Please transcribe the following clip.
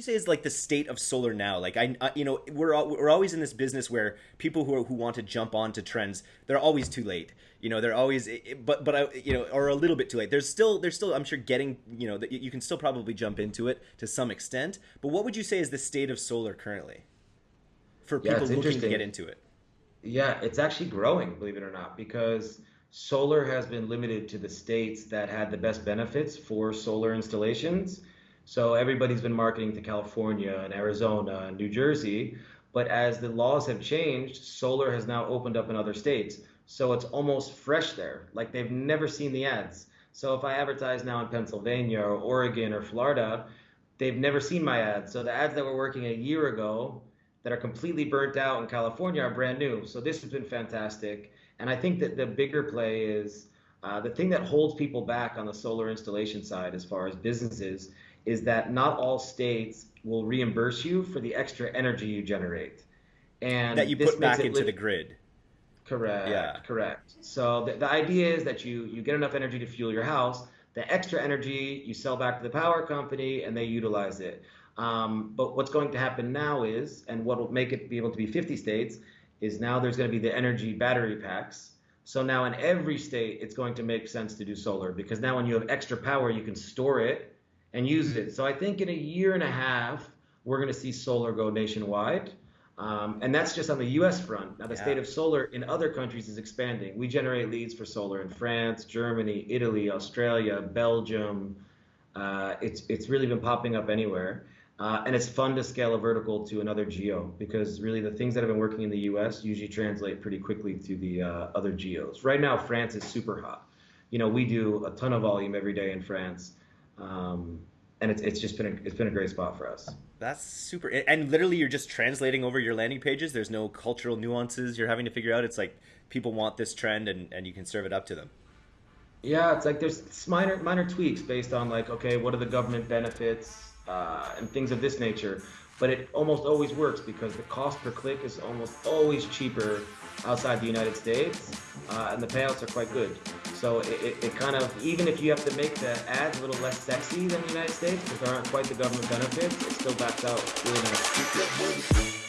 you say is like the state of solar now? Like I, I you know, we're we're always in this business where people who are, who want to jump onto trends, they're always too late. You know, they're always, but but I, you know, or a little bit too late. There's still there's still I'm sure getting you know that you can still probably jump into it to some extent. But what would you say is the state of solar currently for Yeah, people looking to get into it? Yeah, it's actually growing, believe it or not, because solar has been limited to the states that had the best benefits for solar installations. So everybody's been marketing to California and Arizona and New Jersey. But as the laws have changed, solar has now opened up in other states. So it's almost fresh there, like they've never seen the ads. So if I advertise now in Pennsylvania or Oregon or Florida, they've never seen my ads. So the ads that were working a year ago that are completely burnt out in California are brand new. So this has been fantastic. And I think that the bigger play is uh, the thing that holds people back on the solar installation side, as far as businesses, is that not all states will reimburse you for the extra energy you generate. And that you this put back into li- the grid. Correct. Yeah. Correct, correct. So the, the idea is that you you get enough energy to fuel your house. The extra energy you sell back to the power company, and they utilize it. Um, but what's going to happen now is, and what will make it be able to be 50 states, is now there's going to be the energy battery packs. So now in every state, it's going to make sense to do solar because now when you have extra power, you can store it and use it. So I think in a year and a half, we're going to see solar go nationwide. Um, and that's just on the US front. Now, the state of solar in other countries is expanding. We generate leads for solar in France, Germany, Italy, Australia, Belgium. Uh, it's, it's really been popping up anywhere. Uh, and it's fun to scale a vertical to another geo because really the things that have been working in the US usually translate pretty quickly to the uh, other geos. Right now, France is super hot. You know, we do a ton of volume every day in France. Um, and it's, it's just been a, it's been a great spot for us. That's super. And literally, you're just translating over your landing pages. There's no cultural nuances you're having to figure out. It's like people want this trend, and, and you can serve it up to them. Yeah, it's like there's minor minor tweaks based on like, okay, what are the government benefits uh, and things of this nature. But it almost always works because the cost per click is almost always cheaper outside the United States, uh, and the payouts are quite good. So it, it, it kind of, even if you have to make the ads a little less sexy than the United States, because there aren't quite the government benefits, it still backs out really nice.